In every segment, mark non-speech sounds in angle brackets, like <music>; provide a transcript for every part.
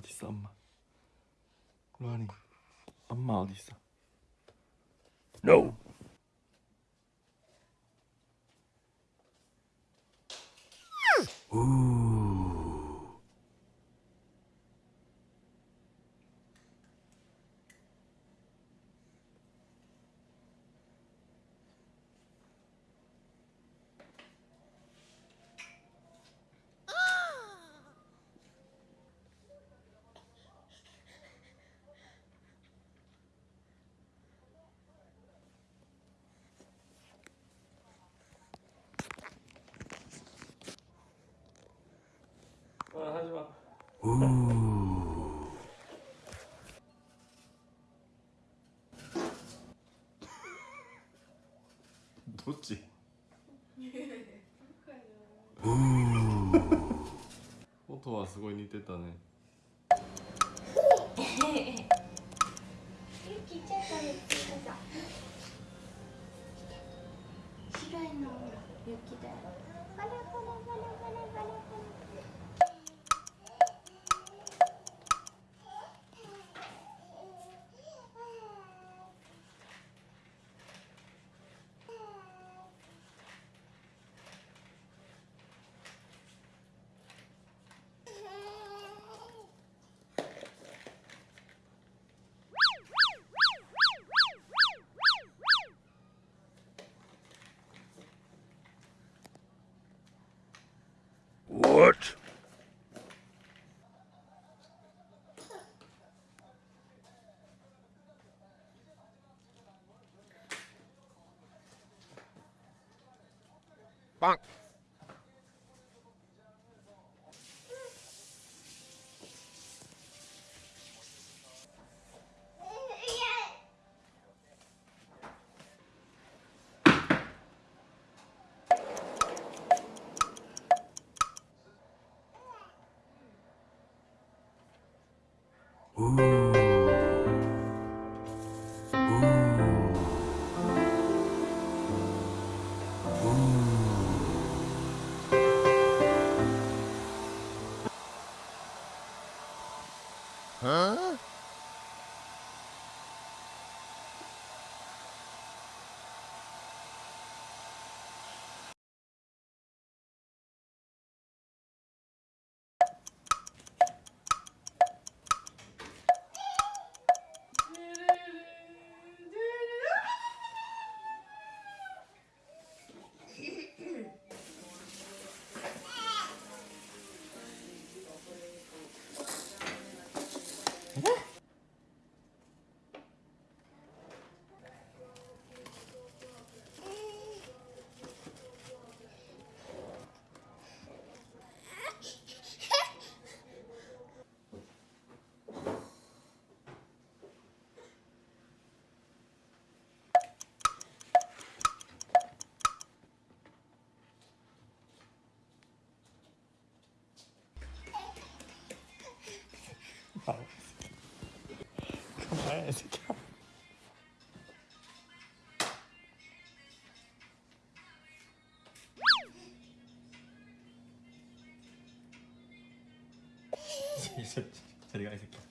어디 있어 엄마? 로아니. 엄마 어디 있어? No. 우 ごい似てたね。<laughs> 雪だよ。ほらほらほらほらほら What? Bonk. Ouais, <laughs> c'est clair. C'est le c'est clair.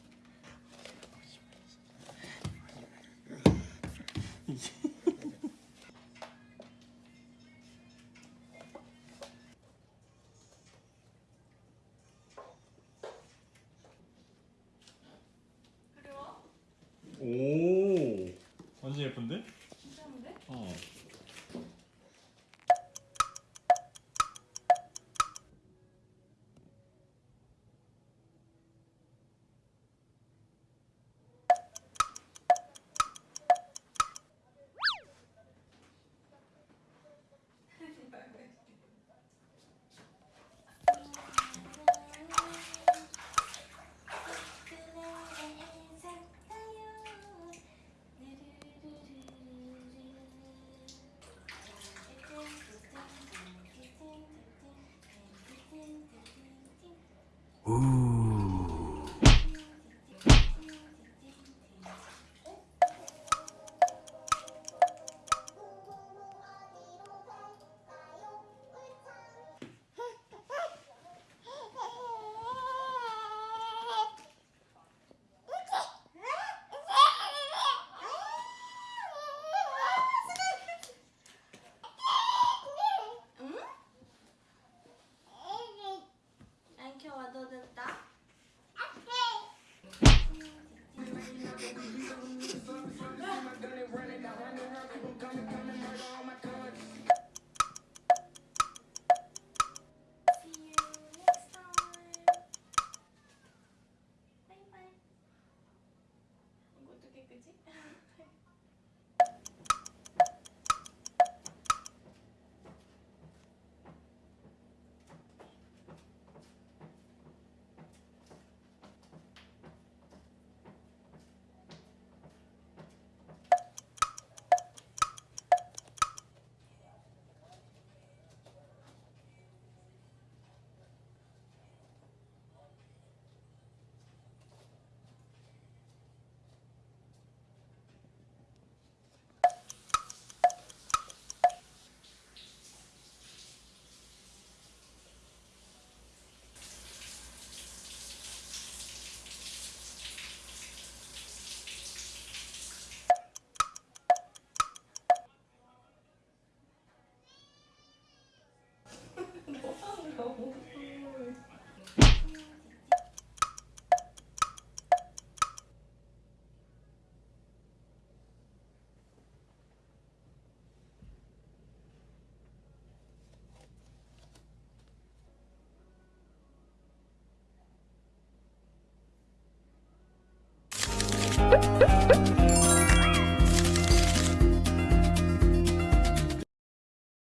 깨끗이 <laughs>